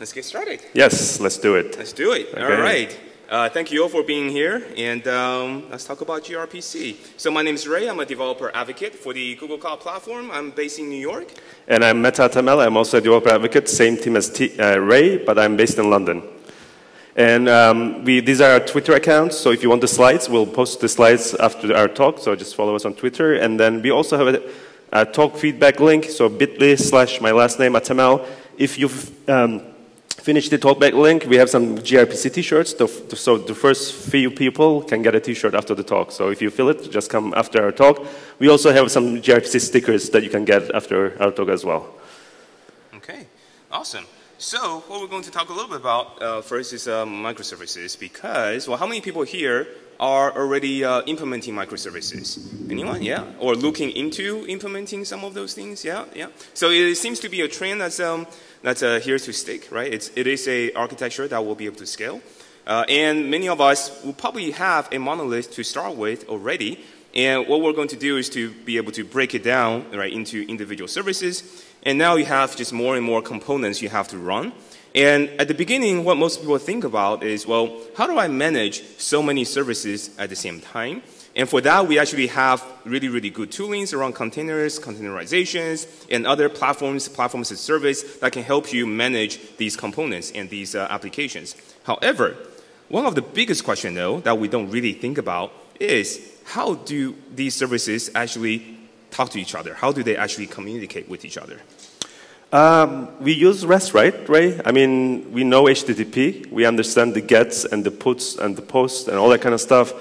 Let's get started. Yes, let's do it. Let's do it. Okay. All right. Uh, thank you all for being here, and um, let's talk about gRPC. So my name is Ray. I'm a developer advocate for the Google Cloud Platform. I'm based in New York. And I'm Mete Atamel. I'm also a developer advocate, same team as T, uh, Ray, but I'm based in London. And um, we, these are our Twitter accounts, so if you want the slides, we'll post the slides after our talk, so just follow us on Twitter. And then we also have a, a talk feedback link, so bit.ly slash my last name, Atamel. If you've um, finished the talkback link, we have some gRPC t-shirts, so the first few people can get a t-shirt after the talk. So if you fill it, just come after our talk. We also have some gRPC stickers that you can get after our talk as well. Okay, awesome. So what we're going to talk a little bit about uh, first is uh, microservices because, well, how many people here are already uh, implementing microservices? Anyone? Yeah? Or looking into implementing some of those things? Yeah? Yeah? So it seems to be a trend that's, um, that's uh, here to stick, right? It's, it is a architecture that will be able to scale. Uh, and many of us will probably have a monolith to start with already. And what we're going to do is to be able to break it down right, into individual services and now you have just more and more components you have to run. And at the beginning, what most people think about is, well, how do I manage so many services at the same time? And for that, we actually have really, really good toolings around containers, containerizations, and other platforms, platforms as service that can help you manage these components and these uh, applications. However, one of the biggest questions, though, that we don't really think about is how do these services actually talk to each other? How do they actually communicate with each other? Um, we use REST, right, Ray? I mean, we know HTTP. We understand the gets and the puts and the posts and all that kind of stuff.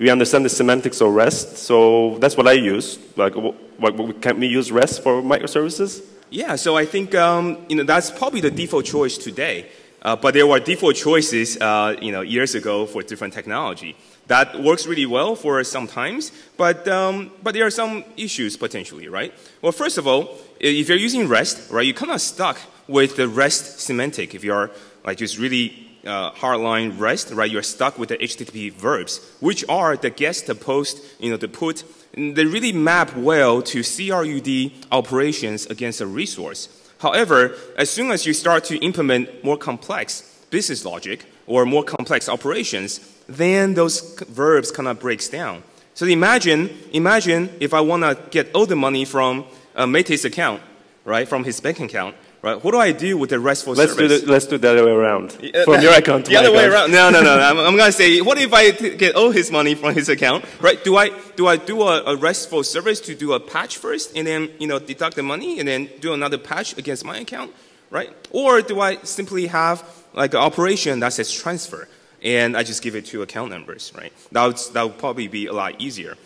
We understand the semantics of REST. So that's what I use. Like, what, can we use REST for microservices? Yeah, so I think um, you know that's probably the default choice today. Uh, but there were default choices, uh, you know, years ago for different technology. That works really well for some times, but, um, but there are some issues potentially, right? Well, first of all, if you're using REST, right, you're kind of stuck with the REST semantic. If you're like just really uh, hardline REST, right, you're stuck with the HTTP verbs, which are the get, the post, you know, the put. They really map well to CRUD operations against a resource. However, as soon as you start to implement more complex business logic or more complex operations, then those verbs kind of breaks down. So imagine, imagine if I want to get all the money from uh, Mete's account, right, from his bank account, right? What do I do with the RESTful let's service? Do the, let's do the other way around. From your account to the other way account. around. No, no, no. I'm, I'm going to say, what if I get all his money from his account, right? Do I do I do a, a, RESTful service to do a patch first, and then you know deduct the money, and then do another patch against my account, right? Or do I simply have like an operation that says transfer, and I just give it to account numbers, right? That would, that would probably be a lot easier.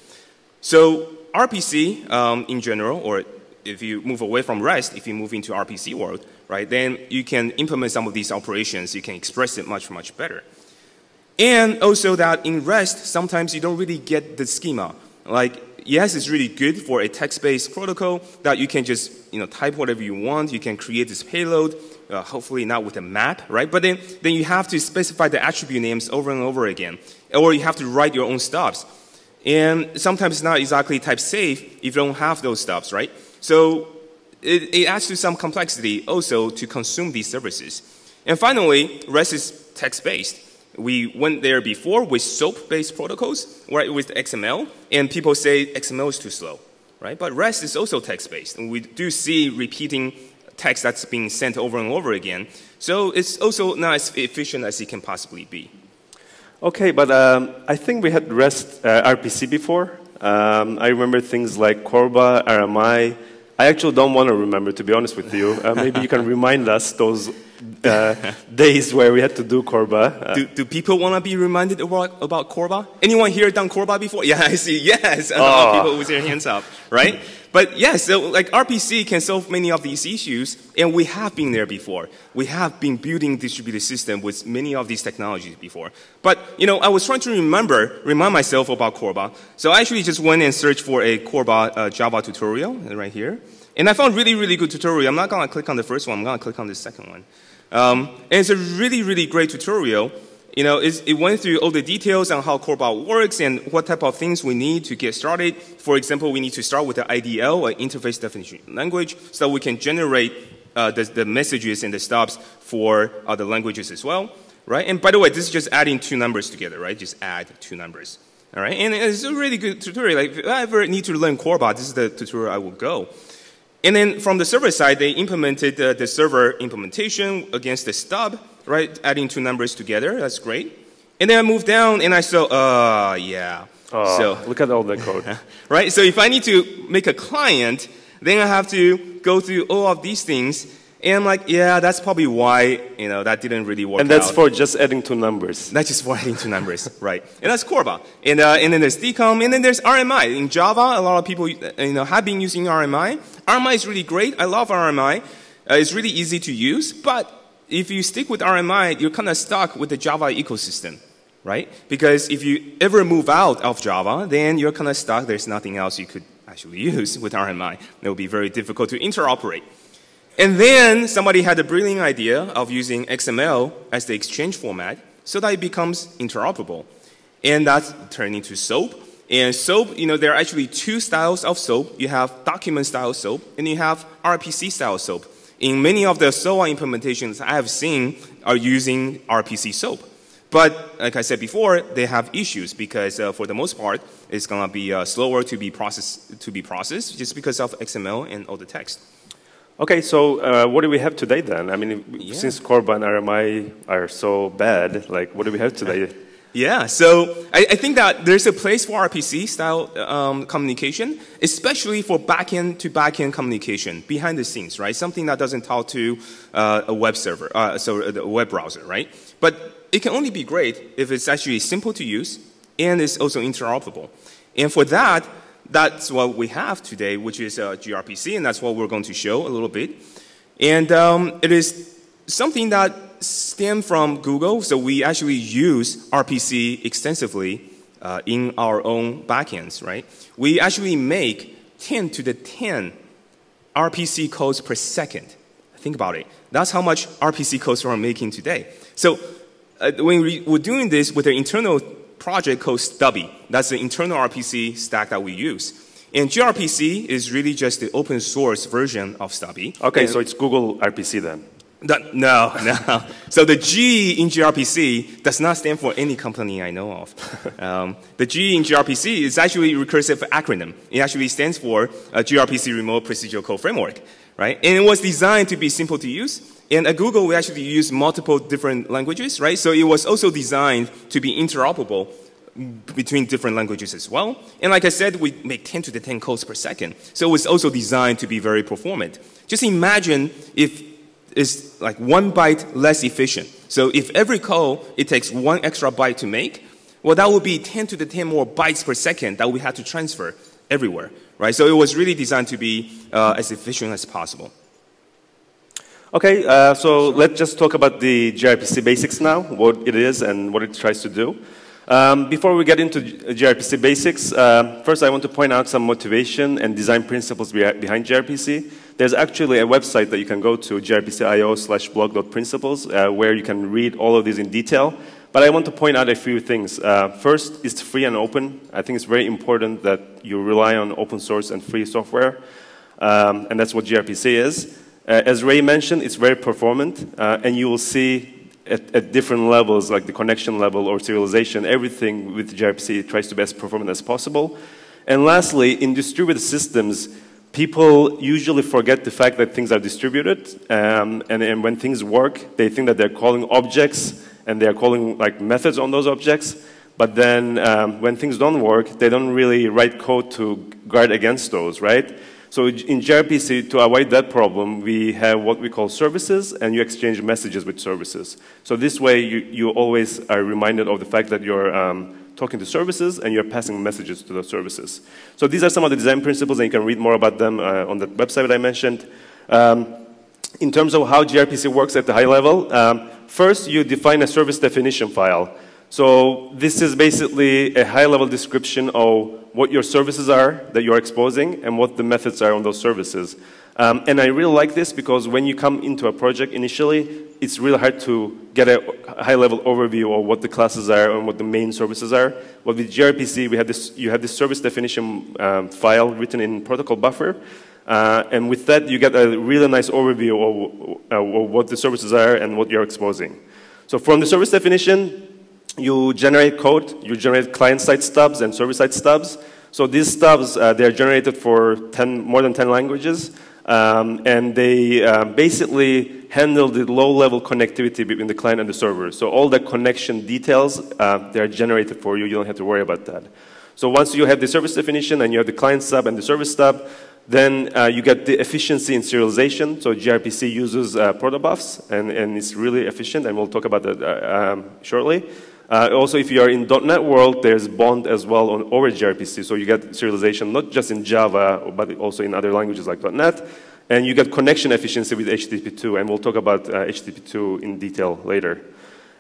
So RPC um, in general, or if you move away from REST, if you move into RPC world, right, then you can implement some of these operations. You can express it much, much better. And also that in REST, sometimes you don't really get the schema. Like, yes, it's really good for a text-based protocol that you can just you know, type whatever you want. You can create this payload, uh, hopefully not with a map, right? But then, then you have to specify the attribute names over and over again. Or you have to write your own stubs. And sometimes it's not exactly type safe if you don't have those stubs, right? So it, it adds to some complexity also to consume these services. And finally, REST is text-based. We went there before with SOAP-based protocols, right, with XML, and people say XML is too slow, right? But REST is also text-based, and we do see repeating text that's being sent over and over again. So it's also not as efficient as it can possibly be. Okay, but um, I think we had REST uh, RPC before. Um, I remember things like Corba, RMI. I actually don't want to remember, to be honest with you. Uh, maybe you can remind us those uh, days where we had to do Corba. Uh, do, do, people want to be reminded about, about Corba? Anyone here done Corba before? Yeah, I see. Yes, a lot of oh. people with their hands up, right? But yes, so like RPC can solve many of these issues, and we have been there before. We have been building distributed system with many of these technologies before. But you know, I was trying to remember, remind myself about Corba. So I actually just went and searched for a Corba uh, Java tutorial right here, and I found really, really good tutorial. I'm not gonna click on the first one. I'm gonna click on the second one. Um, and it's a really, really great tutorial you know, it went through all the details on how Corba works and what type of things we need to get started. For example, we need to start with the IDL, an interface definition language, so we can generate uh, the, the messages and the stubs for other languages as well, right? And by the way, this is just adding two numbers together, right? Just add two numbers. All right, and it's a really good tutorial. Like, if I ever need to learn Corba, this is the tutorial I will go. And then from the server side, they implemented uh, the server implementation against the stub, right? Adding two numbers together. That's great. And then I moved down and I saw, uh, yeah. Oh, so, look at all the code. right? So if I need to make a client, then I have to go through all of these things and I'm like, yeah, that's probably why, you know, that didn't really work And that's out. for just adding two numbers. That's just for adding two numbers, right? And that's Corba. And, uh, and then there's DCOM, and then there's RMI. In Java, a lot of people, you know, have been using RMI. RMI is really great. I love RMI. Uh, it's really easy to use, but if you stick with RMI, you're kind of stuck with the Java ecosystem, right? Because if you ever move out of Java, then you're kind of stuck. There's nothing else you could actually use with RMI. It will be very difficult to interoperate. And then somebody had a brilliant idea of using XML as the exchange format so that it becomes interoperable. And that turned into SOAP. And SOAP, you know, there are actually two styles of SOAP. You have document style SOAP and you have RPC style SOAP. In many of the SOA implementations I have seen are using RPC SOAP. But like I said before, they have issues because uh, for the most part, it's going to be uh, slower to be, processed, to be processed just because of XML and all the text. Okay, so uh, what do we have today then? I mean, Yeah. since Corba and RMI are so bad, like, what do we have today? Yeah, so I, I think that there's a place for RPC style um, communication, especially for backend to backend communication behind the scenes, right? Something that doesn't talk to uh, a web server, uh, so a web browser, right? But it can only be great if it's actually simple to use and it's also interoperable. And for that, that's what we have today, which is uh, gRPC, and that's what we're going to show a little bit. And um, it is something that stemmed from Google, so we actually use RPC extensively uh, in our own backends, right? We actually make 10 to the 10 RPC codes per second. Think about it. That's how much RPC codes we're making today. So uh, when we were doing this with an internal project called Stubby, that's the internal RPC stack that we use. And gRPC is really just the open source version of Stubby. Okay, And- so it's Google RPC then. that- no, no. So the G in gRPC does not stand for any company I know of. Um, the G in gRPC is actually a recursive acronym. It actually stands for uh, gRPC Remote Procedural Code Framework, right? And it was designed to be simple to use. And at Google, we actually use multiple different languages, right? So it was also designed to be interoperable between different languages as well. And like I said, we make 10 to the 10 calls per second. So it was also designed to be very performant. Just imagine if it's like one byte less efficient. So if every call, it takes one extra byte to make, well, that would be 10 to the 10 more bytes per second that we had to transfer everywhere, right? So it was really designed to be uh, as efficient as possible. Okay, uh, so let's just talk about the gRPC basics now, what it is and what it tries to do. Um, before we get into gRPC basics, uh, first I want to point out some motivation and design principles behind gRPC. There's actually a website that you can go to, grpc.io slash blog.principles, uh, where you can read all of these in detail. But I want to point out a few things. Uh, first, it's free and open. I think it's very important that you rely on open source and free software, um, and that's what gRPC is. Uh, as Ray mentioned, it's very performant, uh, and you will see at, at, different levels, like the connection level or serialization, everything with gRPC tries to be as performant as possible. And lastly, in distributed systems, people usually forget the fact that things are distributed, um, and, and when things work, they think that they're calling objects and they're calling like methods on those objects. But then um, when things don't work, they don't really write code to guard against those, right? So in gRPC, to avoid that problem, we have what we call services, and you exchange messages with services. So this way, you, you always are reminded of the fact that you're um, talking to services and you're passing messages to those services. So these are some of the design principles, and you can read more about them uh, on the website that I mentioned. Um, in terms of how gRPC works at the high level, um, first you define a service definition file. So this is basically a high-level description of what your services are that you're exposing and what the methods are on those services. Um, and I really like this because when you come into a project initially, it's really hard to get a high-level overview of what the classes are and what the main services are. But with gRPC, we have this, you have this service definition um, file written in protocol buffer. Uh, and with that, you get a really nice overview of, uh, of what the services are and what you're exposing. So from the service definition, you generate code, you generate client-side stubs and server-side stubs. So these stubs, uh, they are generated for 10, more than 10 languages, um, and they uh, basically handle the low-level connectivity between the client and the server. So all the connection details, uh, they are generated for you. You don't have to worry about that. So once you have the service definition and you have the client stub and the service stub, then uh, you get the efficiency in serialization. So gRPC uses uh, protobufs, and, and it's really efficient, and we'll talk about that uh, um, shortly. Uh, also, if you are in .NET world, there's Bond as well on over gRPC, so you get serialization not just in Java, but also in other languages like .NET. And you get connection efficiency with HTTP2, and we'll talk about uh, HTTP2 in detail later.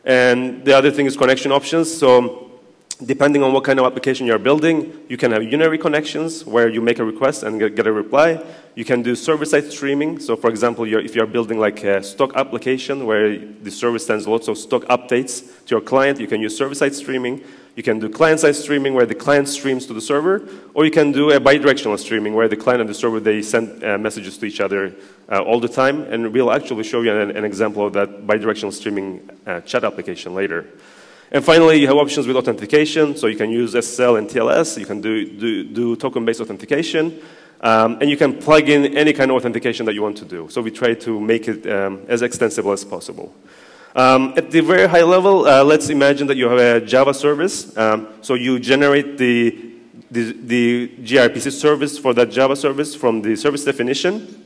And the other thing is connection options. So depending on what kind of application you're building, you can have unary connections where you make a request and get a reply. You can do server-side streaming. So for example, you're, if you're building like a stock application where the service sends lots of stock updates to your client, you can use server-side streaming. You can do client-side streaming where the client streams to the server, or you can do a bidirectional streaming where the client and the server, they send uh, messages to each other uh, all the time. And we'll actually show you an, an example of that bidirectional streaming uh, chat application later. And finally, you have options with authentication. So you can use SSL and TLS. You can do, do, do token-based authentication. Um, and you can plug in any kind of authentication that you want to do. So we try to make it um, as extensible as possible. Um, at the very high level, uh, let's imagine that you have a Java service. Um, so you generate the, the, the gRPC service for that Java service from the service definition.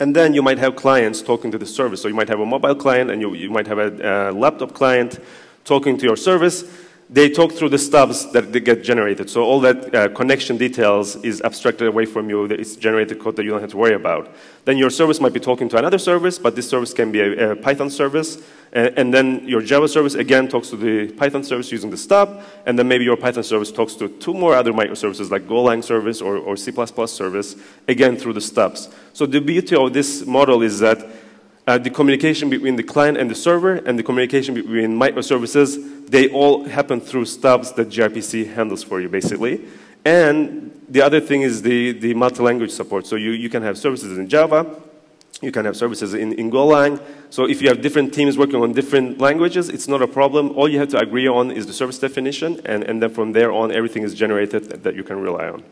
And then you might have clients talking to the service. So you might have a mobile client and you, you might have a, a laptop client talking to your service, they talk through the stubs that they get generated. So all that uh, connection details is abstracted away from you. It's generated code that you don't have to worry about. Then your service might be talking to another service, but this service can be a, a Python service. And, and, then your Java service, again, talks to the Python service using the stub. And then maybe your Python service talks to two more other microservices like Golang service or, or C++ service, again, through the stubs. So the beauty of this model is that uh, the communication between the client and the server and the communication between microservices, they all happen through stubs that gRPC handles for you, basically. And the other thing is the, the multi-language support. So you, you can have services in Java, you can have services in, in Golang. So if you have different teams working on different languages, it's not a problem. All you have to agree on is the service definition, and, and then from there on, everything is generated that you can rely on.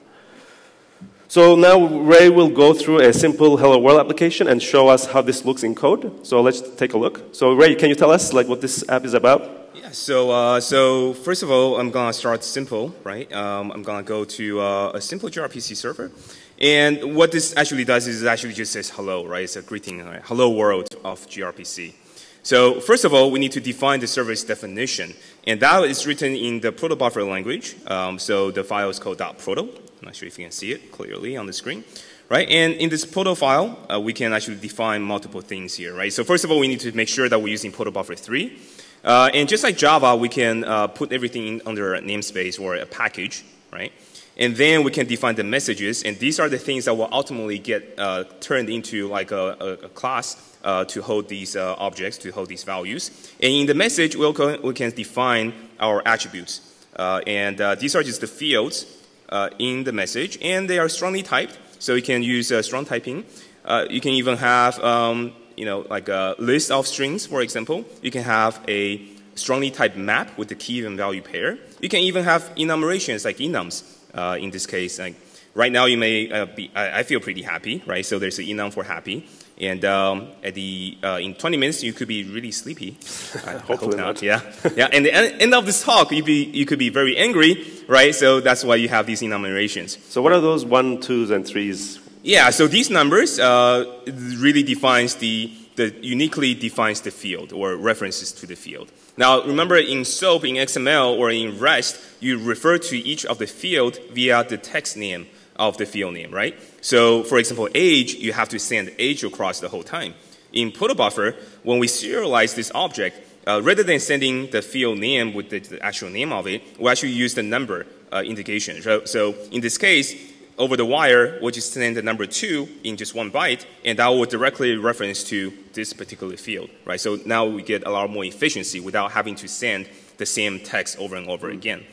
So now Ray will go through a simple Hello World application and show us how this looks in code. So let's take a look. So Ray, can you tell us like what this app is about? Yeah. So uh, so first of all, I'm gonna start simple, right? Um, I'm gonna go to uh, a simple gRPC server, and what this actually does is it actually just says hello, right? It's a greeting, right? hello world of gRPC. So first of all, we need to define the service definition, and that is written in the protobuffer language. Um, so the file is called .proto. Not sure if you can see it clearly on the screen. Right, and in this proto file, uh, we can actually define multiple things here, right? So first of all, we need to make sure that we're using proto buffer 3. Uh, and just like Java, we can uh, put everything under a namespace or a package, right? And then we can define the messages, and these are the things that will ultimately get uh, turned into like a, a, a class uh, to hold these uh, objects, to hold these values. And in the message, we'll we can define our attributes. and these are just the fields uh, in the message, and they are strongly typed, so you can use uh, strong typing. Uh, you can even have, um, you know, like a list of strings, for example. You can have a strongly typed map with the key and value pair. You can even have enumerations like enums. Uh, in this case, like right now you may uh, be, I, I, feel pretty happy, right? So there's an enum for happy. And um, at the, uh, in 20 minutes, you could be really sleepy. I Hopefully not. Yeah. yeah. And the end of this talk, you, be, you could be very angry, right? So that's why you have these enumerations. So what are those one, twos, and threes? Yeah. So these numbers uh, really defines the, the uniquely defines the field or references to the field. Now, remember in SOAP, in XML, or in REST, you refer to each of the field via the text name of the field name, right? So for example, age, you have to send age across the whole time. In protobuffer, when we serialize this object, uh, rather than sending the field name with the, the, actual name of it, we actually use the number uh, indication. So, so, in this case, over the wire, we'll just send the number two in just one byte, and that will directly reference to this particular field, right? So now we get a lot more efficiency without having to send the same text over and over again.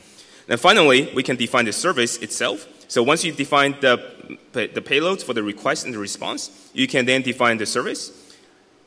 And finally, we can define the service itself. So once you define the, the payloads for the request and the response, you can then define the service.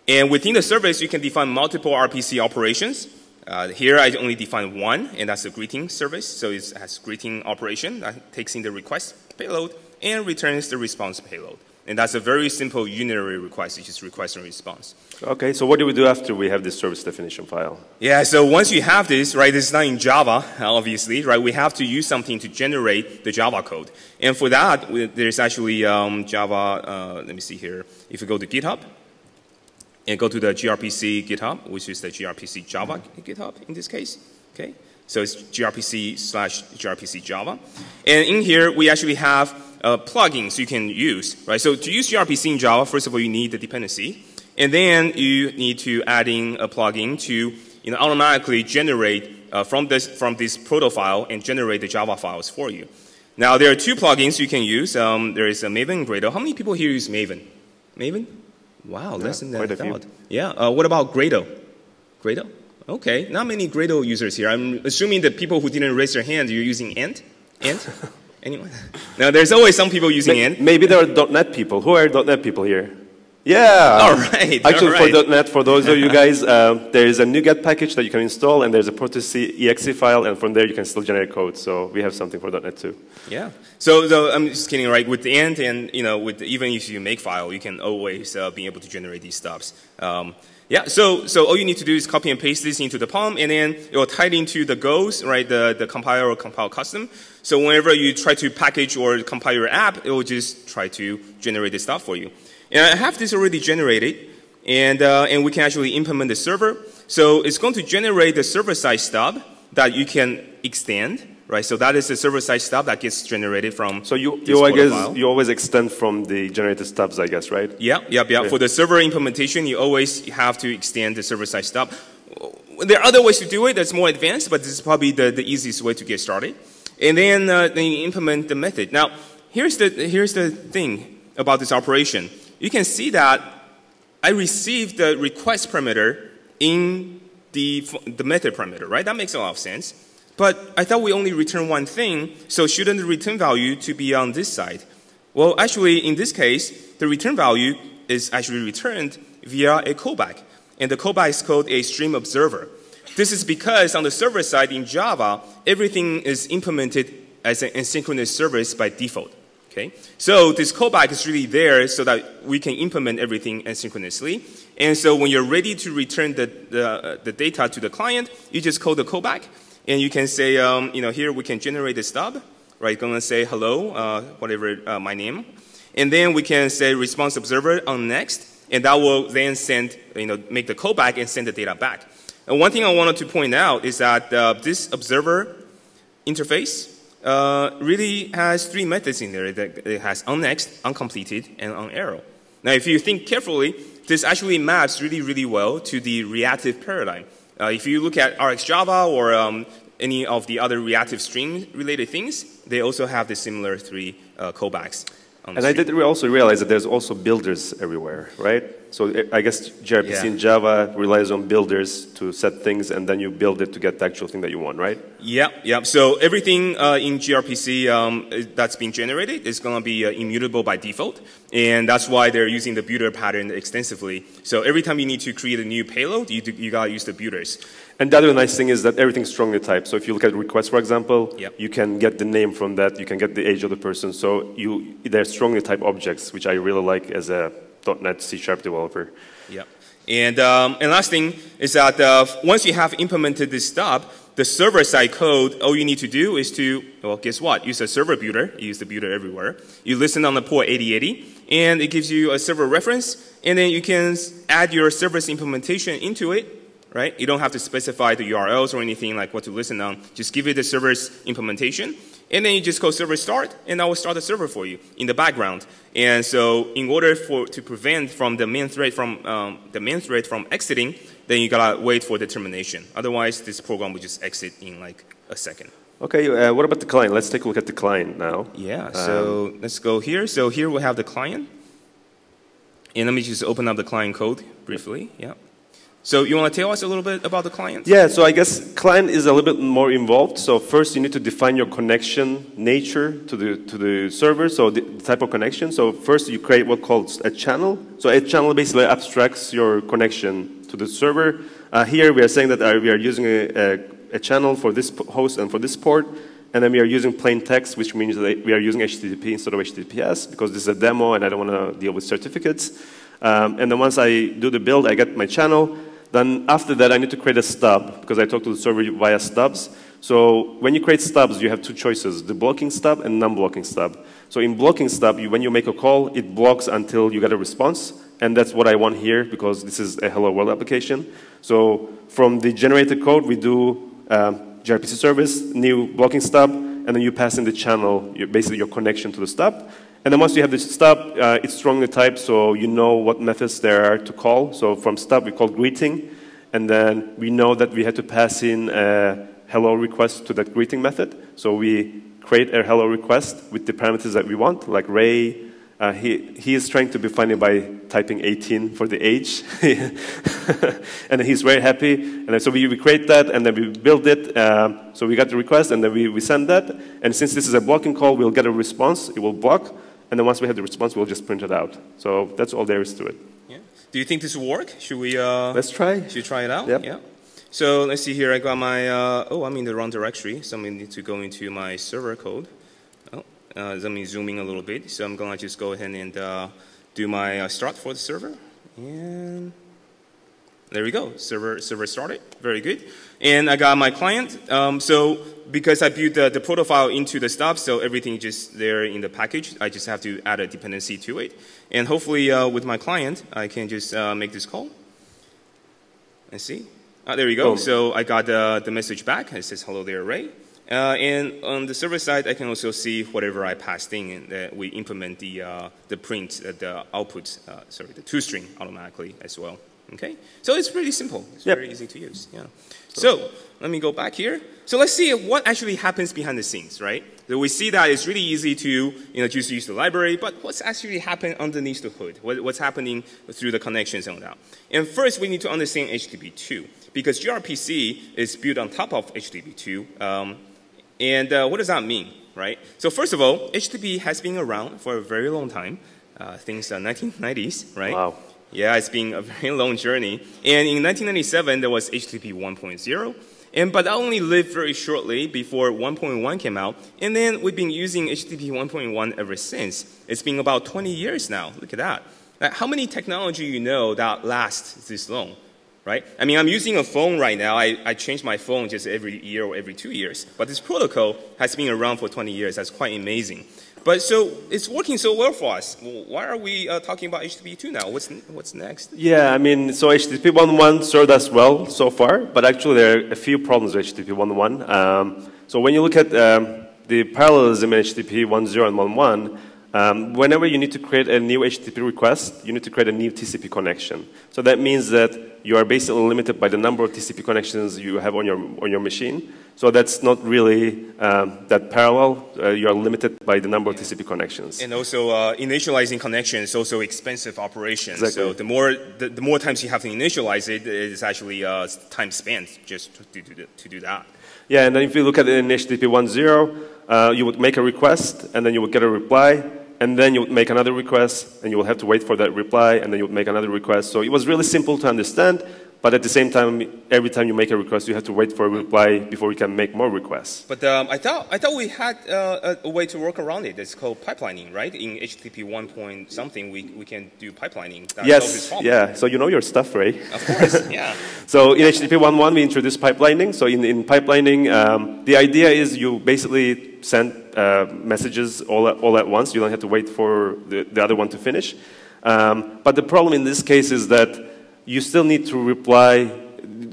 And within the service, you can define multiple RPC operations. Uh, here I only define one, and that's a greeting service. So it has greeting operation that takes in the request payload and returns the response payload. And that's a very simple unary request, which is request and response. Okay, so what do we do after we have this service definition file? Yeah, so once you have this, right, this is not in Java, obviously, right, we have to use something to generate the Java code. And for that, there's actually um, Java, uh, let me see here. If you go to GitHub, and go to the gRPC GitHub, which is the gRPC Java GitHub in this case, okay? So it's gRPC slash gRPC Java. And in here, we actually have uh, plugins you can use, right? So to use gRPC in Java, first of all, you need the dependency. And then you need to add in a plugin to you know, automatically generate uh, from, this, from this proto file and generate the Java files for you. Now, there are two plugins you can use. Um, there is a Maven and Gradle. How many people here use Maven? Maven? Wow, yeah, less than I thought. Yeah. Uh, what about Gradle? Gradle? Okay, not many Gradle users here. I'm assuming that people who didn't raise their hand, you're using Ant? Ant? Anyone? now, there's always some people using Ant. Maybe there are .NET people. Who are .NET people here? Yeah. All right. Actually, all right. for .NET, for those of you guys, uh, there is a NuGet package that you can install, and there's a Proto.exe file, and from there you can still generate code. So we have something for .NET too. Yeah. So, so I'm just kidding, right? With the Ant, and you know, with the, even if you make file, you can always uh, be able to generate these stuffs. Um, yeah, so, so all you need to do is copy and paste this into the POM, and then it will tie it into the goals, right, the, the compiler or compile custom. So whenever you try to package or compile your app, it will just try to generate this stuff for you. And I have this already generated, and, uh, and we can actually implement the server. So it's going to generate the server-side stub that you can extend, right? So that is the server-side stub that gets generated from So you, you, I guess, you always extend from the generated stubs, I guess, right? Yeah, yeah, yeah. For the server implementation, you always have to extend the server-side stub. There are other ways to do it that's more advanced, but this is probably the, the easiest way to get started. And then, uh, then you implement the method. Now, here's the, here's the thing about this operation you can see that I received the request parameter in the, the method parameter, right? That makes a lot of sense. But I thought we only return one thing, so shouldn't the return value to be on this side? Well, actually, in this case, the return value is actually returned via a callback. And the callback is called a stream observer. This is because on the server side in Java, everything is implemented as an asynchronous service by default. Okay? So this callback is really there so that we can implement everything asynchronously. And so when you're ready to return the, the, uh, the data to the client, you just call the callback. And you can say, um, you know, here we can generate the stub. Right? Going to say hello, uh, whatever uh, my name. And then we can say response observer on next. And that will then send, you know, make the callback and send the data back. And one thing I wanted to point out is that uh, this observer interface uh, really has three methods in there. That it has onNext, onCompleted, and onError. Now, if you think carefully, this actually maps really, really well to the reactive paradigm. Uh, if you look at RxJava or um, any of the other reactive stream related things, they also have the similar three uh, callbacks. And I did also realize that there's also builders everywhere, right? So I guess gRPC yeah. in Java relies on builders to set things, and then you build it to get the actual thing that you want, right? Yeah, yeah. So everything uh, in gRPC um, that's being generated is going to be uh, immutable by default, and that's why they're using the builder pattern extensively. So every time you need to create a new payload, you, do, you got to use the builders. And the other nice thing is that everything's strongly typed. So if you look at requests, for example, yep. you can get the name from that, you can get the age of the person. So you, they're strongly typed objects, which I really like as a .NET C Sharp developer. Yeah. And, um, and last thing is that uh, once you have implemented this stub, the server-side code, all you need to do is to, well, guess what? Use a server builder. You use the builder everywhere. You listen on the port 8080, and it gives you a server reference, and then you can add your service implementation into it, right? You don't have to specify the URLs or anything like what to listen on. Just give it the server's implementation, and then you just call server start, and I will start the server for you in the background. And so, in order for to prevent from the main thread from um, the main thread from exiting, then you gotta wait for the termination. Otherwise, this program will just exit in like a second. Okay, uh, what about the client? Let's take a look at the client now. Yeah. So um, let's go here. So here we have the client, and let me just open up the client code briefly. Yeah. So you want to tell us a little bit about the client? Yeah, so I guess client is a little bit more involved. So first you need to define your connection nature to the, to the server, so the type of connection. So first you create what calls a channel. So a channel basically abstracts your connection to the server. Uh, here we are saying that uh, we are using a, a, a, channel for this host and for this port. And then we are using plain text, which means that we are using HTTP instead of HTTPS because this is a demo and I don't want to deal with certificates. Um, and then once I do the build, I get my channel. Then after that, I need to create a stub because I talk to the server via stubs. So when you create stubs, you have two choices, the blocking stub and non-blocking stub. So in blocking stub, you, when you make a call, it blocks until you get a response. And that's what I want here because this is a Hello World application. So from the generated code, we do um, gRPC service, new blocking stub, and then you pass in the channel, basically your connection to the stub. And then once you have the stub, uh, it's strongly typed, so you know what methods there are to call. So from stub, we call greeting. And then we know that we had to pass in a hello request to that greeting method. So we create a hello request with the parameters that we want, like Ray. Uh, he, he is trying to be funny by typing 18 for the age. and he's very happy. And so we, we create that, and then we build it. Um, so we got the request, and then we, we send that. And since this is a blocking call, we'll get a response. It will block. And then once we have the response, we'll just print it out. So that's all there is to it. Yeah. Do you think this will work? Should we? Uh, let's try. Should we try it out? Yep. Yeah. So let's see here. I got my. Uh, oh, I'm in the wrong directory. So I need to go into my server code. Oh, uh, let me zoom in a little bit. So I'm gonna just go ahead and uh, do my uh, start for the server. And there we go. Server server started. Very good. And I got my client. Um, so because I built the, the profile into the stub, so everything is just there in the package. I just have to add a dependency to it. And hopefully uh, with my client, I can just uh, make this call. Let's see. Ah, there we go. Oh. So I got uh, the message back. It says, hello there, Ray. Uh, and on the server side, I can also see whatever I passed in, and uh, we implement the, uh, the print, the output, sorry, the toString automatically as well. Okay? So it's pretty simple. It's yep. very easy to use. Yeah. So let me go back here. So let's see what actually happens behind the scenes, right? So we see that it's really easy to you know, just use the library, but what's actually happening underneath the hood? What, what's happening through the connections and all that? And first, we need to understand HTTP2 because gRPC is built on top of HTTP2. Um, and uh, what does that mean, right? So first of all, HTTP has been around for a very long time, uh, since the 1990s, right? Wow. Yeah, it's been a very long journey. And in 1997, there was HTTP 1.0. And, but that only lived very shortly before 1.1 came out. And then we've been using HTTP 1.1 ever since. It's been about 20 years now. Look at that. Like, how many technology you know that lasts this long? Right? I mean, I'm using a phone right now. I, I change my phone just every year or every two years. But this protocol has been around for 20 years. That's quite amazing. But so it's working so well for us. Why are we uh, talking about HTTP 2 now? What's, what's next? Yeah, I mean, so HTTP 1.1 served us well so far, but actually there are a few problems with HTTP 1.1. Um, so when you look at um, the parallelism in HTTP 1.0 and 1.1, um, whenever you need to create a new HTTP request, you need to create a new TCP connection. So that means that you are basically limited by the number of TCP connections you have on your, on your machine. So that's not really um, that parallel. Uh, you are limited by the number of TCP connections. And also, uh, initializing connections is also expensive operation. Exactly. So the more, the, the, more times you have to initialize it, it's actually uh, time spent just to, to, to do that. Yeah, and then if you look at it in HTTP 1.0, uh, you would make a request, and then you would get a reply, and then you make another request, and you will have to wait for that reply, and then you make another request. So it was really simple to understand, but at the same time, every time you make a request, you have to wait for a reply before you can make more requests. But um, I, thought, I thought we had uh, a, way to work around it. It's called pipelining, right? In HTTP 1 point something, we, we can do pipelining. That yes, yeah. So you know your stuff, right? Of course, yeah. so in HTTP 1.1, we introduced pipelining. So in, in pipelining, um, the idea is you basically send uh, messages all at, all at once. You don't have to wait for the, the other one to finish. Um, but the problem in this case is that you still need to reply,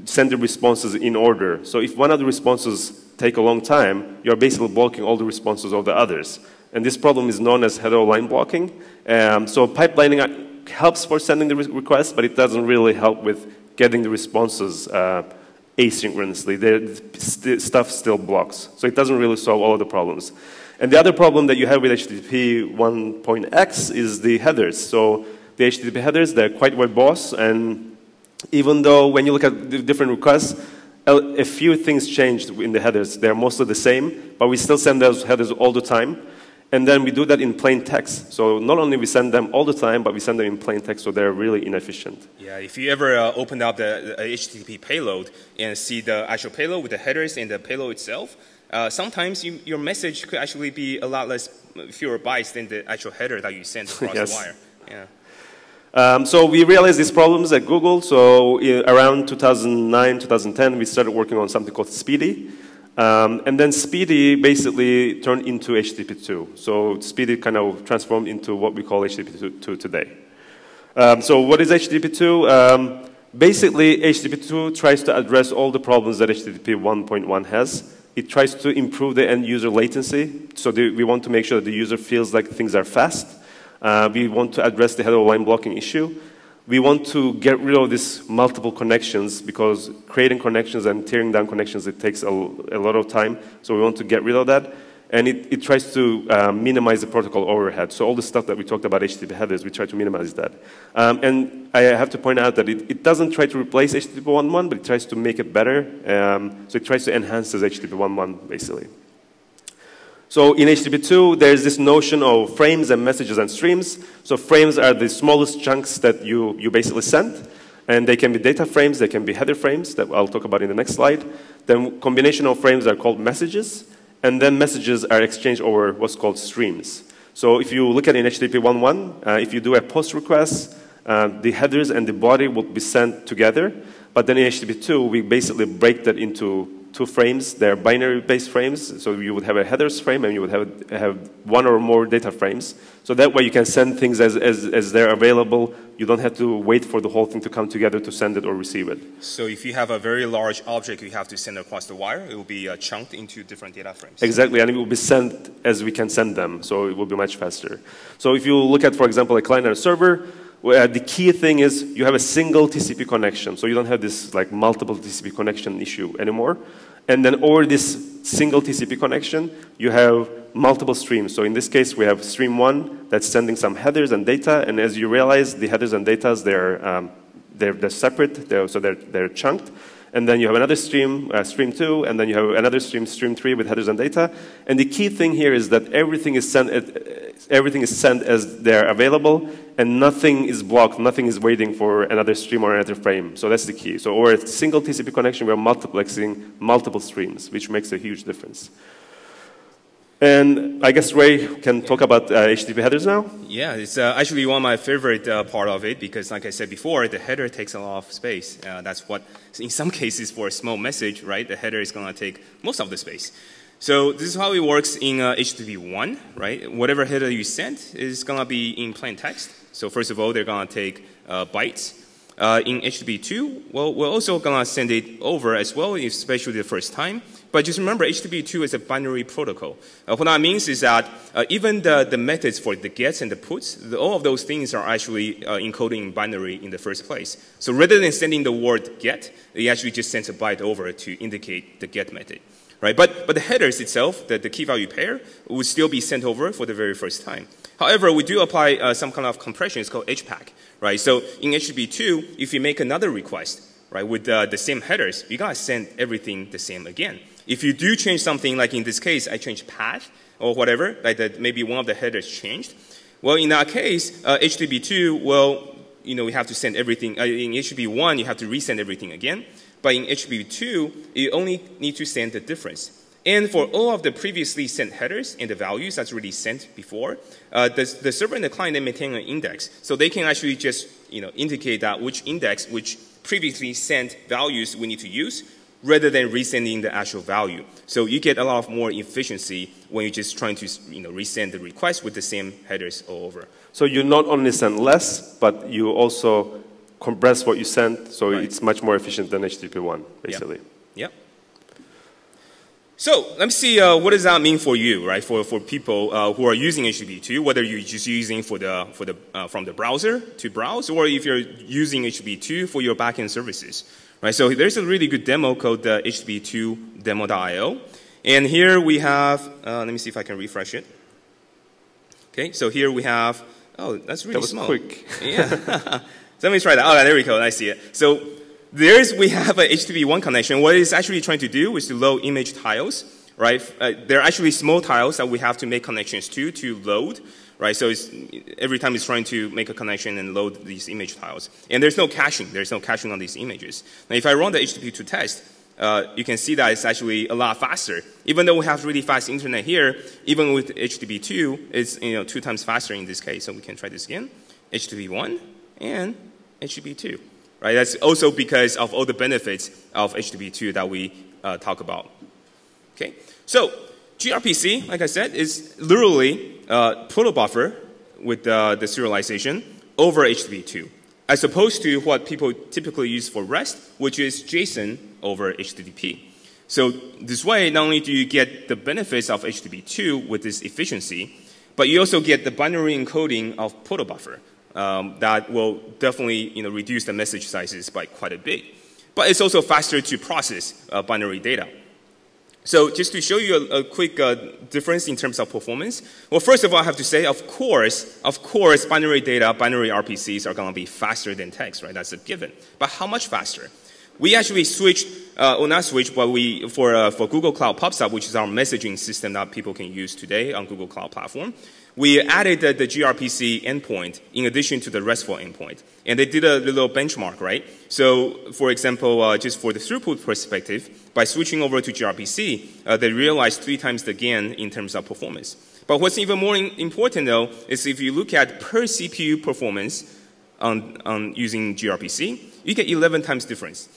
send the responses in order. So if one of the responses take a long time, you're basically blocking all the responses of the others. And this problem is known as head-of-line blocking. Um, so pipelining helps for sending the re but it doesn't really help with getting the responses uh, asynchronously. The st stuff still blocks. So it doesn't really solve all of the problems. And the other problem that you have with HTTP 1.x is the headers. So the HTTP headers, they're quite verbose, and even though when you look at the different requests, a few things changed in the headers. They're mostly the same, but we still send those headers all the time. And then we do that in plain text. So not only we send them all the time, but we send them in plain text, so they're really inefficient. Yeah, if you ever uh, open up the, the, HTTP payload and see the actual payload with the headers and the payload itself, uh, sometimes you, your message could actually be a lot less fewer bytes than the actual header that you send across yes. the wire. Yeah. Um, so we realized these problems at Google. So around 2009, 2010, we started working on something called SPDY. Um, and then SPDY basically turned into HTTP2. So SPDY kind of transformed into what we call HTTP2 today. Um, so what is HTTP2? Um, basically, HTTP2 tries to address all the problems that HTTP 1.1 has. It tries to improve the end user latency. So the, we want to make sure that the user feels like things are fast. Uh, we want to address the head-of-line blocking issue we want to get rid of these multiple connections because creating connections and tearing down connections, it takes a, a lot of time. So we want to get rid of that. And it, it tries to uh, minimize the protocol overhead. So all the stuff that we talked about HTTP headers, we try to minimize that. Um, and I have to point out that it, it, doesn't try to replace HTTP 1.1, but it tries to make it better. Um, so it tries to enhance this HTTP 1.1, basically. So in HTTP2, there's this notion of frames and messages and streams. So frames are the smallest chunks that you, you basically send. And they can be data frames, they can be header frames that I'll talk about in the next slide. Then combination of frames are called messages. And then messages are exchanged over what's called streams. So if you look at in HTTP 1.1, uh, if you do a post request, uh, the headers and the body will be sent together. But then in HTTP 2, we basically break that into two frames. They're binary-based frames, so you would have a headers frame and you would have, have one or more data frames. So that way you can send things as, as, as they're available. You don't have to wait for the whole thing to come together to send it or receive it. So if you have a very large object you have to send across the wire, it will be uh, chunked into different data frames. Exactly, and it will be sent as we can send them, so it will be much faster. So if you look at, for example, a client and a server, where the key thing is you have a single TCP connection, so you don't have this like multiple TCP connection issue anymore. And then over this single TCP connection, you have multiple streams. So in this case, we have stream one that's sending some headers and data, and as you realize, the headers and data they're um, they're, they're separate, they're, so they're they're chunked. And then you have another stream, uh, stream two, and then you have another stream, stream three with headers and data. And the key thing here is that everything is sent, everything is sent as they're available, and nothing is blocked, nothing is waiting for another stream or another frame. So that's the key. So over a single TCP connection, we're multiplexing multiple streams, which makes a huge difference. And I guess Ray can talk about uh, HTTP headers now. Yeah, it's uh, actually one of my favorite uh, part of it because, like I said before, the header takes a lot of space. Uh, that's what, in some cases, for a small message, right, the header is going to take most of the space. So this is how it works in HTTP uh, 1, right? Whatever header you send is going to be in plain text. So first of all, they're going to take uh, bytes. in HTTP 2, well, we're also going to send it over as well, especially the first time. But just remember, HTTP2 is a binary protocol. Uh, what that means is that uh, even the, the methods for the gets and the puts, the, all of those things are actually uh, encoded in binary in the first place. So rather than sending the word get, it actually just sends a byte over to indicate the get method. Right? But, but the headers itself, the, the key value pair, would still be sent over for the very first time. However, we do apply uh, some kind of compression. It's called HPACK. Right? So in HTTP2, if you make another request, right, with uh, the same headers, you gotta send everything the same again. If you do change something, like in this case, I changed path or whatever, like that maybe one of the headers changed, well, in that case, uh, HTTP2, well, you know, we have to send everything. Uh, in HTTP1, you have to resend everything again. But in HTTP2, you only need to send the difference. And for all of the previously sent headers and the values that's already sent before, uh, the, the, server and the client they maintain an index. So they can actually just you know, indicate that which index, which previously sent values we need to use rather than resending the actual value. So you get a lot of more efficiency when you're just trying to you know, resend the request with the same headers all over. So you not only send less, but you also compress what you send, so right. it's much more efficient than HTTP1, basically. Yeah. yep. So let me see uh, what does that mean for you, right? For, for people uh, who are using HTTP2, whether you're just using for the, for the, uh, from the browser to browse, or if you're using HTTP2 for your backend services, right? So there's a really good demo called the HTTP2 demo.io. And here we have, uh, let me see if I can refresh it. Okay, so here we have, oh, that's really that was small. quick. yeah. so let me try that. Oh, there we go. I see it. So there's, we have a HTTP1 connection. What it's actually trying to do is to load image tiles, right? Uh, they're actually small tiles that we have to make connections to to load, right? So every time it's trying to make a connection and load these image tiles. And there's no caching. There's no caching on these images. Now, if I run the HTTP2 test, uh, you can see that it's actually a lot faster. Even though we have really fast internet here, even with HTTP2, it's you know, two times faster in this case. So we can try this again. HTTP1 and HTTP2 right? That's also because of all the benefits of HTTP2 that we uh, talk about. Okay, so gRPC, like I said, is literally uh, buffer with uh, the serialization over HTTP2, as opposed to what people typically use for REST, which is JSON over HTTP. So this way, not only do you get the benefits of HTTP2 with this efficiency, but you also get the binary encoding of protobuffer um, that will definitely you know, reduce the message sizes by quite a bit. But it's also faster to process uh, binary data. So just to show you a, a quick uh, difference in terms of performance, well, first of all, I have to say, of course, of course, binary data, binary RPCs are going to be faster than text, right? That's a given. But how much faster? We actually switched, uh, well, not switched, but we, for, uh, for Google Cloud PubSub, which is our messaging system that people can use today on Google Cloud Platform, we added the, the, gRPC endpoint in addition to the RESTful endpoint. And they did a little benchmark, right? So, for example, uh, just for the throughput perspective, by switching over to gRPC, uh, they realized three times the gain in terms of performance. But what's even more important, though, is if you look at per CPU performance on, on using gRPC, you get 11 times difference.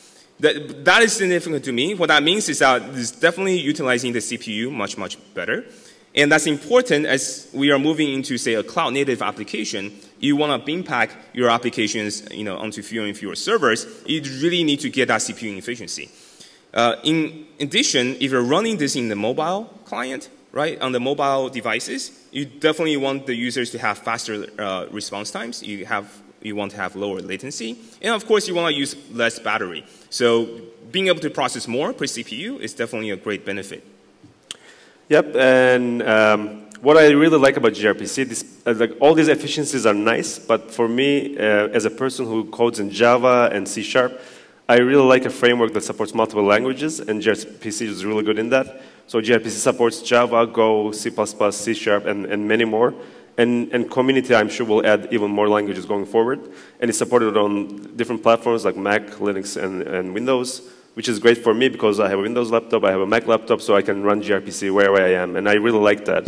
That, that is significant to me. What that means is that it's definitely utilizing the CPU much, much better. And that's important as we are moving into, say, a cloud native application. You want to bin pack your applications you know, onto fewer and fewer servers. You really need to get that CPU efficiency. Uh, in addition, if you're running this in the mobile client, right, on the mobile devices, you definitely want the users to have faster uh, response times. You, have, you want to have lower latency. And of course, you want to use less battery. So being able to process more per CPU is definitely a great benefit. Yep, and um, what I really like about gRPC, this, uh, like all these efficiencies are nice, but for me, uh, as a person who codes in Java and C Sharp, I really like a framework that supports multiple languages, and gRPC is really good in that. So gRPC supports Java, Go, C++, C Sharp, and, and many more. And, and community, I'm sure, will add even more languages going forward. And it's supported on different platforms like Mac, Linux, and, and Windows which is great for me because I have a Windows laptop, I have a Mac laptop, so I can run gRPC wherever I am, and I really like that.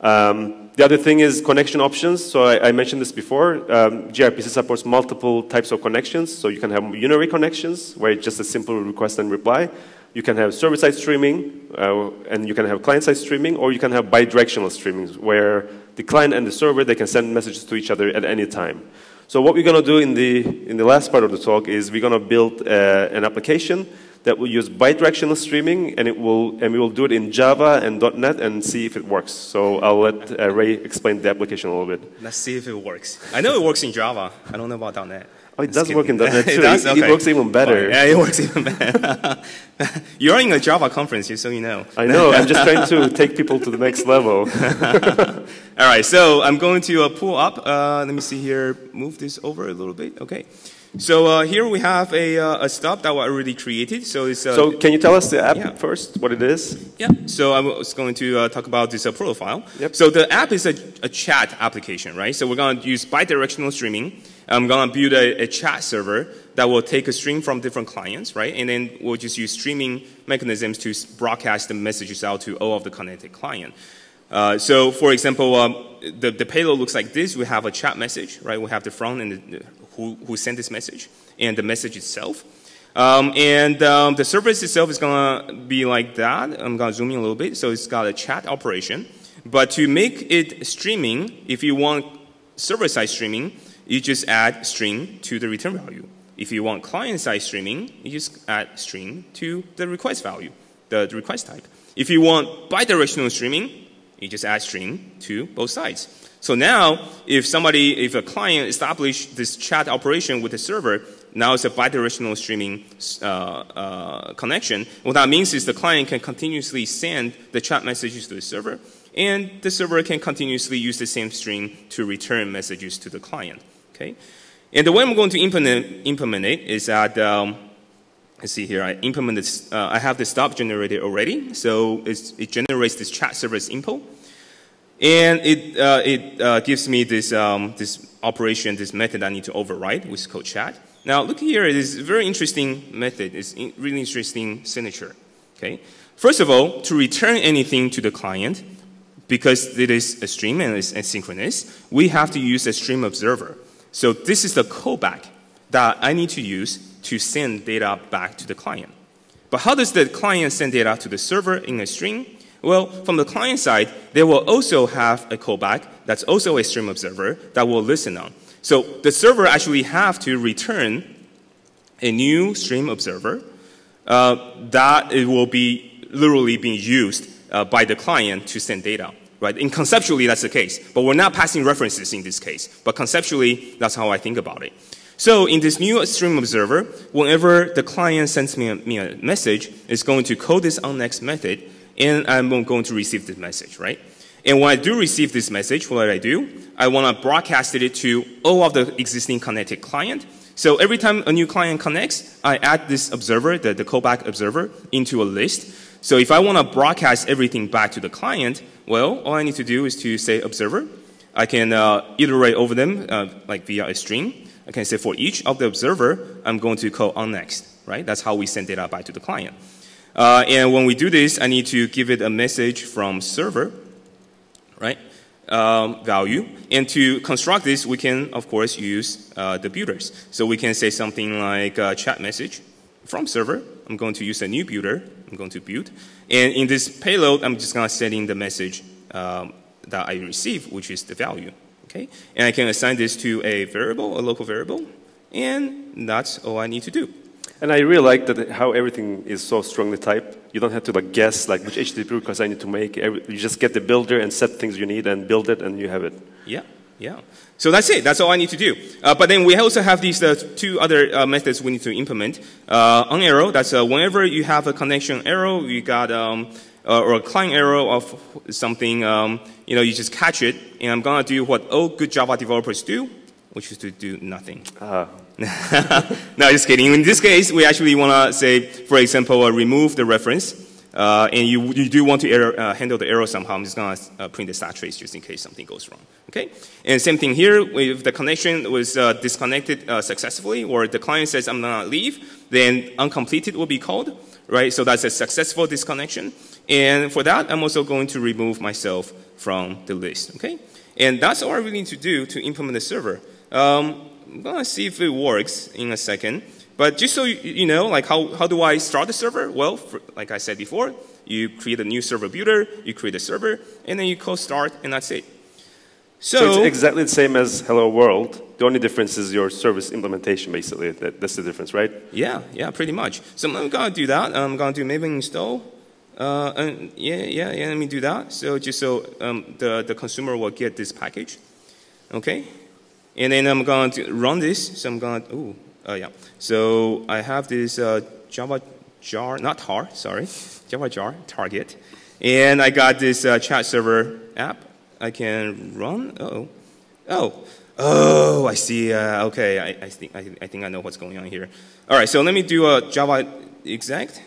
Um, the other thing is connection options. So I, I mentioned this before. Um, gRPC supports multiple types of connections. So you can have unary connections, where it's just a simple request and reply. You can have server-side streaming, uh, and you can have client-side streaming, or you can have bidirectional streaming, where the client and the server, they can send messages to each other at any time. So what we're going to do in the, in the last part of the talk is we're going to build uh, an application that will use bidirectional streaming, and, it will, and we will do it in Java and .NET and see if it works. So I'll let uh, Ray explain the application a little bit. Let's see if it works. I know it works in Java. I don't know about .NET. Oh, it does work in .NET too. it, does? Okay. it works even better. Yeah, it works even better. You're in a Java conference, so you know. I know. I'm just trying to take people to the next level. All right, so I'm going to uh, pull up. Uh, let me see here. Move this over a little bit. Okay. So uh, here we have a, uh, a stub that we already created. So it's uh, so can you tell us the app yeah. first, what it is? Yeah. So I was going to uh, talk about this uh, profile. Yep. So the app is a, a, chat application, right? So we're going to use bidirectional streaming. I'm to build a, a, chat server that will take a stream from different clients, right? And then we'll just use streaming mechanisms to broadcast the messages out to all of the connected client. Uh, so, for example, um, the, the payload looks like this. We have a chat message, right? We have the front and the, who, who sent this message and the message itself. Um, and um, the service itself is going to be like that. I'm going to zoom in a little bit. So it's got a chat operation. But to make it streaming, if you want server-side streaming, you just add stream to the return value. If you want client-side streaming, you just add stream to the request value. the request type. If you want bidirectional streaming, you just add stream to both sides. So now, if somebody, if a client established this chat operation with the server, now it's a bidirectional streaming uh, uh, connection. What that means is the client can continuously send the chat messages to the server, and the server can continuously use the same stream to return messages to the client. Okay, and the way I'm going to implement, implement it is that um, let's see here. I implemented. Uh, I have the stub generated already, so it generates this chat service info. And it, uh, it uh, gives me this, um, this operation, this method I need to override, is called chat. Now, look here, it is a very interesting method. It's a really interesting signature. Okay? First of all, to return anything to the client, because it is a stream and it's asynchronous, we have to use a stream observer. So this is the callback that I need to use to send data back to the client. But how does the client send data to the server in a stream? Well, from the client side, they will also have a callback that's also a stream observer that will listen on. So the server actually have to return a new stream observer uh, that it will be literally being used uh, by the client to send data. Right? And conceptually, that's the case. But we're not passing references in this case. But conceptually, that's how I think about it. So in this new stream observer, whenever the client sends me a, me a message, it's going to call this onNext method and I'm going to receive this message, right? And when I do receive this message, what do I do? I want to broadcast it to all of the existing connected client. So every time a new client connects, I add this observer, the, the callback observer, into a list. So if I want to broadcast everything back to the client, well, all I need to do is to say observer. I can uh, iterate over them uh, like via a string. I can say for each of the observer, I'm going to call onNext, right? That's how we send data back to the client. Uh, and when we do this, I need to give it a message from server, right? Um, value. And to construct this, we can, of course, use uh, the builders. So we can say something like uh, chat message from server. I'm going to use a new builder. I'm going to build. And in this payload, I'm just going to send in the message um, that I receive, which is the value. Okay? And I can assign this to a variable, a local variable. And that's all I need to do. And I really like that how everything is so strongly typed. You don't have to like guess like which HTTP request I need to make. You just get the builder and set things you need and build it and you have it. Yeah, yeah. So that's it. That's all I need to do. Uh, but then we also have these uh, two other uh, methods we need to implement. Uh, onError, that's uh, whenever you have a connection arrow, you got um, uh, or a client arrow of something, um, you know, you just catch it. And I'm gonna do what all good Java developers do, which is to do nothing. -huh. no, just kidding. In this case, we actually want to say, for example, uh, remove the reference. Uh, and you, you do want to error, uh, handle the error somehow. I'm just going to uh, print the stack trace just in case something goes wrong. Okay? And same thing here. If the connection was uh, disconnected uh, successfully or the client says, I'm going to leave, then onCompleted will be called. Right? So that's a successful disconnection. And for that, I'm also going to remove myself from the list. Okay? And that's all I really need to do to implement the server. Um, I'm gonna see if it works in a second. But just so you, you know, like how, how do I start the server? Well, for, like I said before, you create a new server builder, you create a server, and then you call start, and that's it. So, so, it's exactly the same as Hello World. The only difference is your service implementation, basically. That, that's the difference, right? Yeah, yeah, pretty much. So I'm gonna do that. I'm gonna do maven install. Uh, and yeah, yeah, yeah. Let me do that. So just so um, the the consumer will get this package. Okay. And then I'm going to run this. So I'm going to, oh, uh, yeah. So I have this uh, Java jar, not tar, sorry, Java jar target. And I got this uh, chat server app I can run. Oh, oh, oh, I see. Uh, okay, I, I, think, I, I think I know what's going on here. All right, so let me do a Java exact,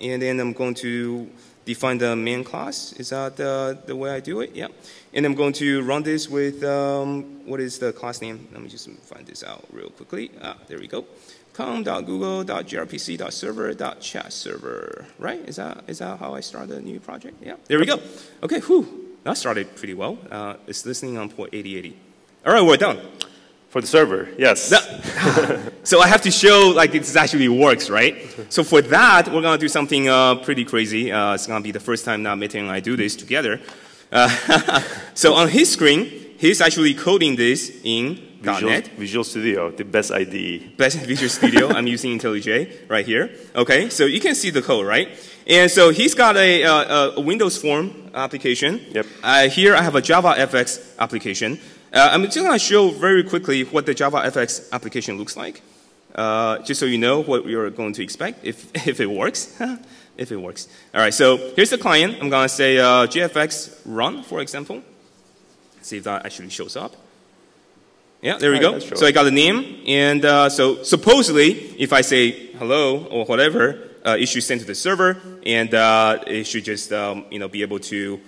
And then I'm going to define the main class. Is that the, the way I do it? Yeah. And I'm going to run this with, um, what is the class name? Let me just find this out real quickly. Ah, there we go. com.google.grpc.server.chat.server. Right? Is that, is that how I start a new project? Yeah. There we go. Okay, whew. That started pretty well. Uh, it's listening on port 8080. All right, we're done. For the server, yes. so I have to show like it actually works, right? So for that, we're gonna do something uh, pretty crazy. Uh, it's gonna be the first time now Mete and I do this together. Uh, so on his screen, he's actually coding this in Visual, .NET. Visual Studio, the best IDE. Best Visual Studio. I'm using IntelliJ right here. Okay, so you can see the code, right? And so he's got a, uh, a Windows Form application. Yep. Uh, here I have a JavaFX application. Uh, I'm just going to show very quickly what the JavaFX application looks like, uh, just so you know what you're going to expect if, if it works. If it works. All right, so here's the client. I'm going to say uh, JFX run, for example. See if that actually shows up. Yeah, there we go. So I got the name, and uh, so supposedly, if I say hello or whatever, uh, it should send to the server, and uh, it should just um, you know be able to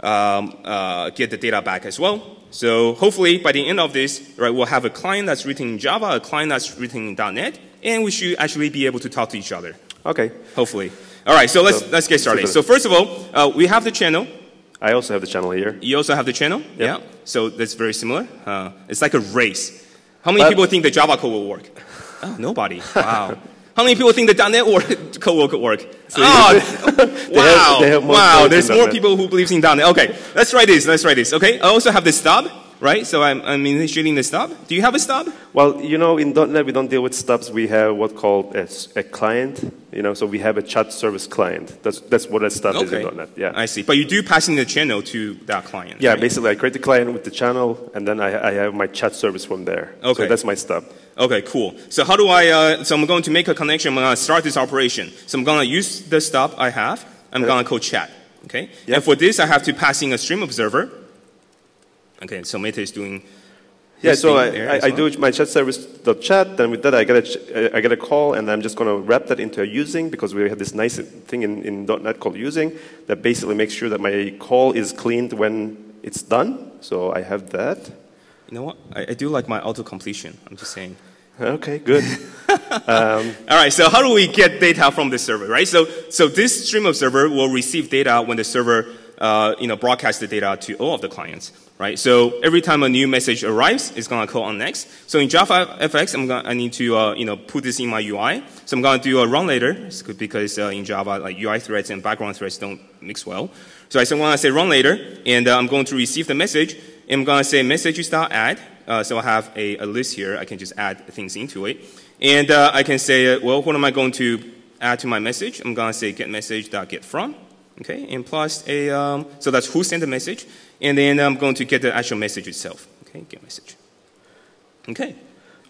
um, uh, get the data back as well. So hopefully, by the end of this, right, we'll have a client that's written in Java, a client that's written in .NET, and we should actually be able to talk to each other. Okay. Hopefully. All right, so let's So- let's get started. so So first of all, uh, we have the channel. I also have the channel here. You also have the channel. Yeah. So that's very similar. Uh, it's like a race. How many But- people think the Java code will work? Oh, nobody. Wow. How many people think the .NET work, code will work? oh, wow. they have wow. There's more people who believes in .NET. Okay, let's try this. Let's try this. Okay. I also have the stub, right? So I'm, I'm initiating the stub. Do you have a stub? Well, you know, in .NET we don't deal with stubs. We have what called a client. You know, so we have a chat service client. That's that's what a stub is in .NET. Yeah. I see. But you do pass in the channel to that client. yeah, right? basically, I create the client with the channel, and then I, I have my chat service from there. Okay. So that's my stub. Okay, cool. So how do I, uh, so I'm going to make a connection, I'm going to start this operation. So I'm going to use the stub I have, I'm Okay. going to call chat, okay? Yep. And for this, I have to pass in a stream observer. Okay, so Mete is doing Yeah, so I, I, I well. do my chat service dot chat. Then with that, I get a I get a call, and I'm just going to wrap that into a using because we have this nice thing in, in .NET called using that basically makes sure that my call is cleaned when it's done. So I have that. You know what? I, I do like my auto completion. I'm just saying. Okay, good. All right, so how do we get data from the server, right? So, so this stream observer will receive data when the server, uh, you know, broadcasts the data to all of the clients, right? So every time a new message arrives, it's gonna call onNext. So in Java FX, I'm gonna, I need to, uh, you know, put this in my UI. So I'm gonna do a run later, because uh, in Java, like UI threads and background threads don't mix well. So I want to say run later, and uh, I'm going to receive the message. And I'm going to say messages.add. Uh, so I have a, a list here. I can just add things into it. And uh, I can say, uh, well, what am I going to add to my message? I'm going to say get message dot get from. Okay, and plus a, um, so that's who sent the message. And then I'm going to get the actual message itself. Okay, get message. Okay.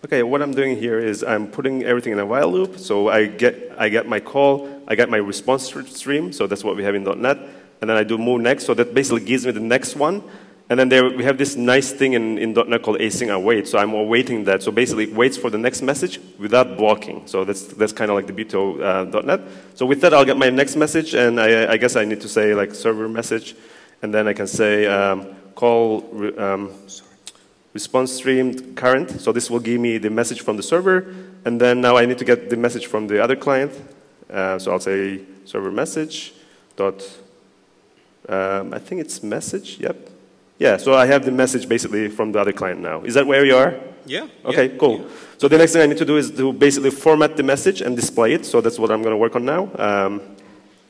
Okay, what I'm doing here is I'm putting everything in a while loop. So I get, I get my call, I get my response stream, so that's what we have in .NET, and then I do move next, so that basically gives me the next one. And then there, we have this nice thing in, in .NET called async await, so I'm awaiting that. So basically it waits for the next message without blocking. So that's, that's kind of like the beauty of uh, .NET. So with that, I'll get my next message, and I, I guess I need to say like server message, and then I can say um, call um, response stream current. So this will give me the message from the server, and then now I need to get the message from the other client. Uh, so I'll say server message dot. Um, I think it's message. Yep. Yeah. So I have the message basically from the other client now. Is that where you are? Yeah. Okay. yeah, cool. yeah. So the next thing I need to do is to basically format the message and display it. So that's what I'm going to work on now. Um,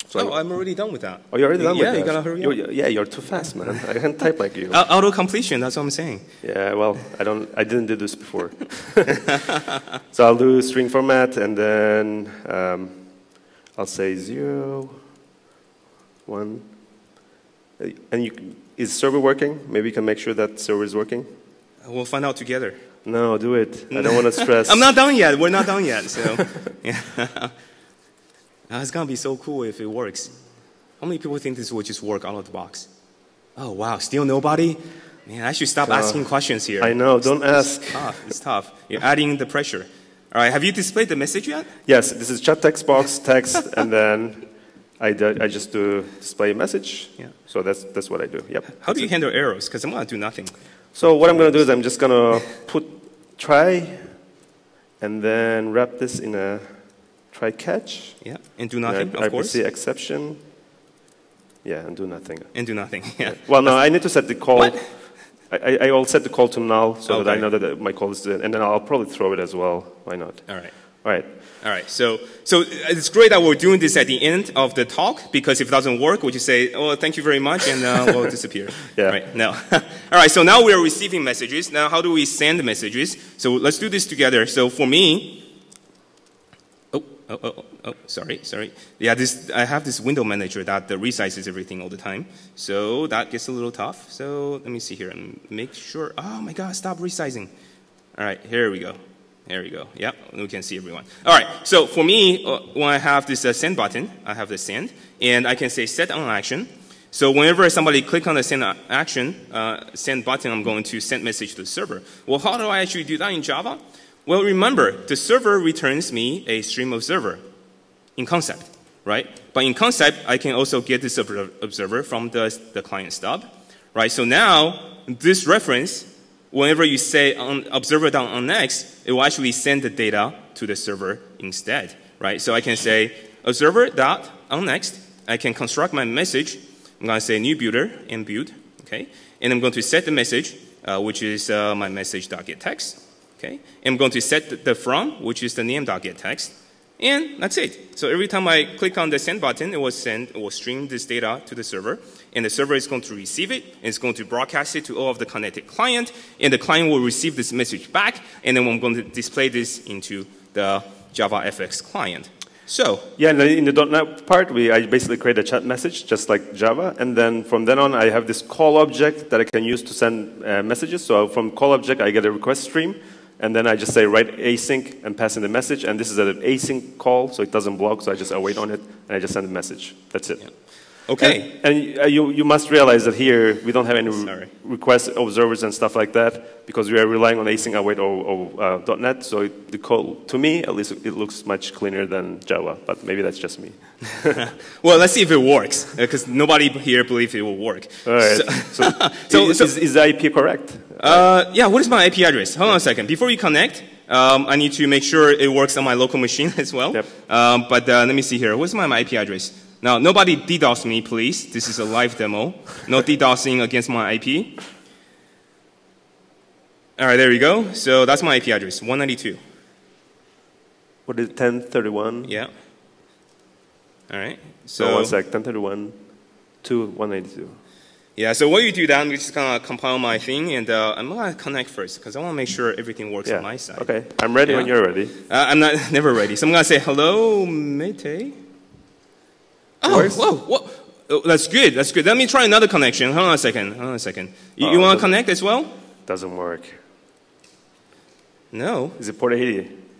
so Oh, I'm already done with that. oh, you're already done yeah, with you gotta hurry you're, up. yeah, you're too fast, man. I can't type like you. Uh, auto completion, that's what I'm saying. Yeah, well, I don't. I didn't do this before. so I'll do string format, and then um, I'll say zero, one, and you, can- is server working? Maybe you can make sure that server is working. We'll find out together. No, do it. I don't want to stress. I'm not done yet. We're not done yet. So, yeah. Uh, it's gonna be so cool if it works. How many people think this will just work out of the box? Oh wow, still nobody? Man, I should stop asking questions here. I know. Don't ask. It's tough. It's tough. You're adding the pressure. All right. Have you displayed the message yet? Yes, this is chat text box text, and then I, do, I just do display a message. Yeah. So that's that's what I do. Yep. How do you handle errors? Because I'm gonna do nothing. So what I'm going to do is I'm just going to put try and then wrap this in a try catch. Yeah. And do And nothing, I, of course. RPC exception. Yeah, and do nothing. And do nothing. Yeah. Well, no, I need to set the call. What? I, I, will set the call to null so that I know that my call is. And then I'll probably throw it as well. Why not? All right. All right. All right, so so it's great that we're doing this at the end of the talk because if it doesn't work, we just say, "Oh, thank you very much," and uh, we'll disappear. Yeah. Right? No. All right, so now we are receiving messages. Now, how do we send messages? So let's do this together. So for me, oh, oh, oh, oh, sorry, sorry. Yeah, this I have this window manager that uh, resizes everything all the time. So that gets a little tough. So let me see here and make sure. Oh my God, stop resizing. All right, here we go. There we go. Yeah, we can see everyone. All right, so for me, uh, when I have this uh, send button, I have the send, and I can say set on action. So whenever somebody click on the send action, uh, send button, I'm going to send message to the server. Well, how do I actually do that in Java? Well, remember, the server returns me a stream observer in concept, right? But in concept, I can also get this observer from the, the client stub, right? So now, this reference, whenever you say on observer.onNext, it will actually send the data to the server instead, right? So I can say observer.onNext, I can construct my message I'm going to say new builder and build, okay? And I'm going to set the message, uh, which is uh, my message.getText, okay? And I'm going to set the from, which is the name.getText, and that's it. So every time I click on the send button, it will send, it will stream this data to the server, and the server is going to receive it, and it's going to broadcast it to all of the connected client, and the client will receive this message back, and then I'm going to display this into the JavaFX client. So yeah, in the, .NET part, we I basically create a chat message just like Java, and then from then on, I have this call object that I can use to send uh, messages. So from call object, I get a request stream, and then I just say write async and pass in the message. And this is an async call, so it doesn't block. So I just await on it, and I just send the message. That's it. Yeah. Okay. And, and uh, you, you must realize that here we don't have any re request observers and stuff like that because we are relying on async await or, or uh, .NET. So it, the code, to me, at least, it looks much cleaner than Java. But maybe that's just me. well, let's see if it works because nobody here believes it will work. All right. So, so, so, is, so is, is, the IP correct? Uh, yeah. What is my IP address? Hold on a second. Before you connect. Um, I need to make sure it works on my local machine as well. Yep. Um, but uh, let me see here. What's my, my IP address? Now, nobody DDoS me, please. This is a live demo. No DDoSing against my IP. All right, there we go. So that's my IP address, 192. What is 1031? Yeah. All right. So, so one sec, 1031 to 192. Yeah, so what you do then, we just going to compile my thing, and uh, I'm going to connect first, because I want to make sure everything works yeah. on my side. Okay, I'm ready yeah. when you're ready. Uh, I'm not never ready. So I'm going to say, hello, Mete. Oh, whoa, whoa. Oh, that's good. That's good. Let me try another connection. Hold on a second. Hold on a second. You, you want to connect as well? Doesn't work. No. Is it port 80?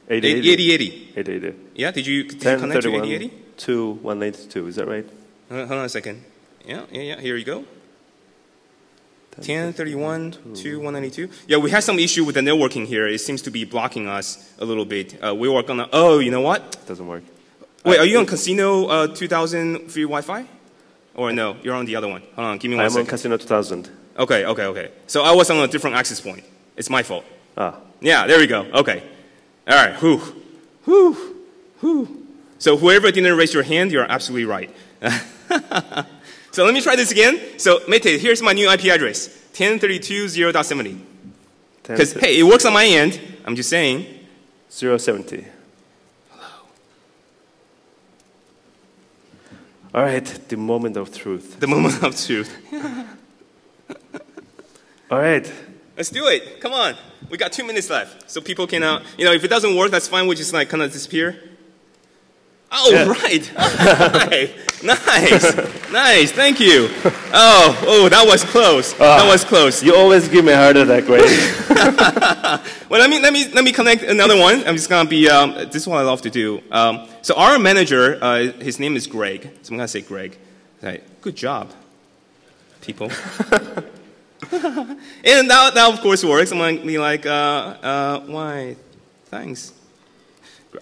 8080. 8080. 8080. Yeah, did you, did 10, you connect 31, to 8080? To 182, is that right? Hold on a second. Yeah, yeah, yeah. Here you go. 1031 to 192. Yeah, we had some issue with the networking here. It seems to be blocking us a little bit. Uh, we were gonna. Oh, you know what? Doesn't work. Wait, are you on Casino uh, 2000 free Wi-Fi? Or no, you're on the other one. Hold on, give me one I'm second. on Casino 2000. Okay, okay, okay. So I was on a different access point. It's my fault. Ah. Yeah, there we go. Okay. All right, whew. Whew. Whew. So whoever didn't raise your hand, you're absolutely right. so let me try this again. So Mete, here's my new IP address, 1032.0.70. Because, hey, it works on my end. I'm just saying. 070. All right, the moment of truth. The moment of truth. All right. Let's do it. Come on. We got two minutes left. So people can, uh, you know, if it doesn't work, that's fine. We just like kind of disappear. Oh, yeah. right. nice. nice. Thank you. Oh, oh, that was close. Uh, that was close. You always give me a heart attack, right? well, let me, let, me, let me connect another one. I'm just going to be, um, this is what I love to do. Um, so our manager, uh, his name is Greg. So I'm going to say Greg. Right. Good job, people. and that, that, of course, works. I'm going to be like, uh, uh, why? Thanks.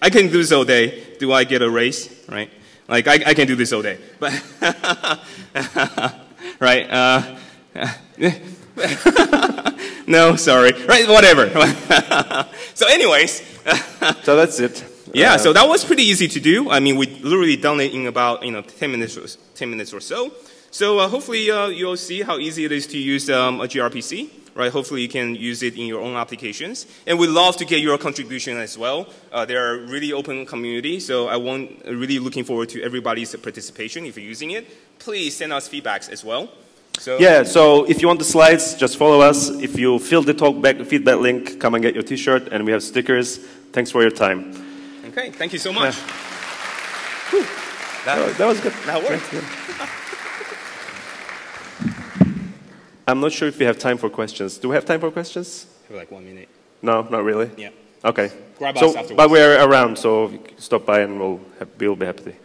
I can do this all day. Do I get a raise? Right? Like, I, I can do this all day. But, right? Uh, no, sorry. Right, whatever. so, anyways. so that's it. Yeah, uh, so that was pretty easy to do. I mean, we literally done it in about you know 10 minutes or, 10 minutes or so. So uh, hopefully uh, you'll see how easy it is to use um, a gRPC right? Hopefully you can use it in your own applications. And we'd love to get your contribution as well. Uh, they're a really open community, so I want really looking forward to everybody's participation if you're using it. Please send us feedbacks as well. So Yeah, so if you want the slides, just follow us. If you fill the talk back feedback link, come and get your t-shirt, and we have stickers. Thanks for your time. Okay, thank you so much. That, That, that was good. that worked. I'm not sure if we have time for questions. Do we have time for questions? Have like one minute. No, not really. Yeah. Okay. Grab so, us afterwards. but we're around, so stop by and we'll, have, we'll be happy.